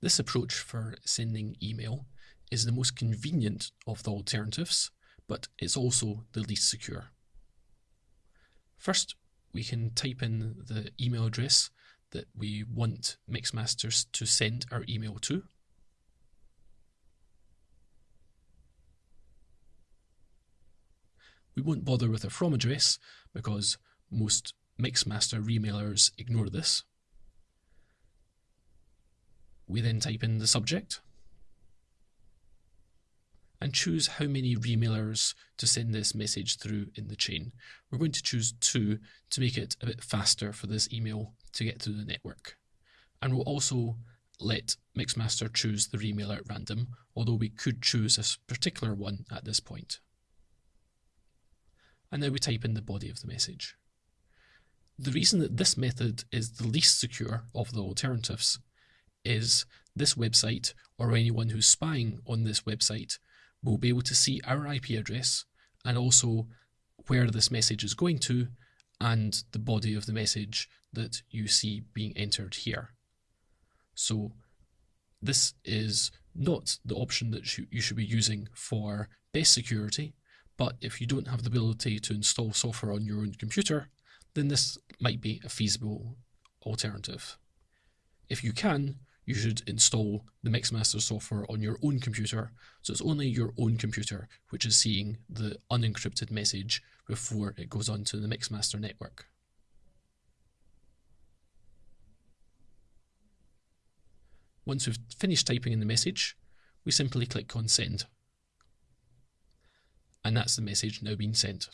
This approach for sending email is the most convenient of the alternatives, but it's also the least secure. First, we can type in the email address that we want Mixmasters to send our email to. We won't bother with a from address because most Mixmaster remailers ignore this. We then type in the subject and choose how many remailers to send this message through in the chain. We're going to choose two to make it a bit faster for this email to get through the network. And we'll also let Mixmaster choose the remailer at random, although we could choose a particular one at this point. And now we type in the body of the message. The reason that this method is the least secure of the alternatives is this website or anyone who's spying on this website will be able to see our IP address and also where this message is going to and the body of the message that you see being entered here. So this is not the option that you should be using for best security, but if you don't have the ability to install software on your own computer, then this might be a feasible alternative. If you can, you should install the Mixmaster software on your own computer, so it's only your own computer which is seeing the unencrypted message before it goes onto the Mixmaster network. Once we've finished typing in the message, we simply click on send. And that's the message now being sent.